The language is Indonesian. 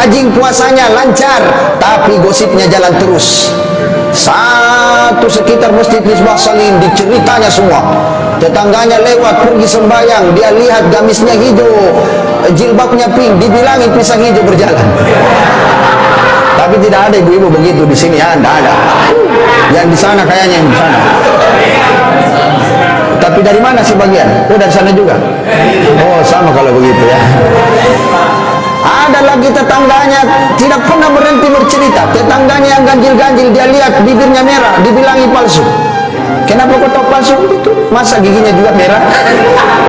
rajin puasanya lancar tapi gosipnya jalan terus. Satu sekitar masjid Misbah Salim diceritanya semua. Tetangganya lewat pergi sembahyang dia lihat gamisnya hijau jilbabnya pink dibilangin pisang hijau berjalan. Tapi tidak ada ibu-ibu begitu di sini ya tidak ada. Yang di sana kayaknya yang di sana. Tapi dari mana sih bagian? Oh dari sana juga? Oh sama kalau begitu ya lagi tetangganya tidak pernah berhenti bercerita. Tetangganya yang ganjil-ganjil dia lihat bibirnya merah dibilangi palsu. Kenapa kau tahu palsu itu masa giginya juga merah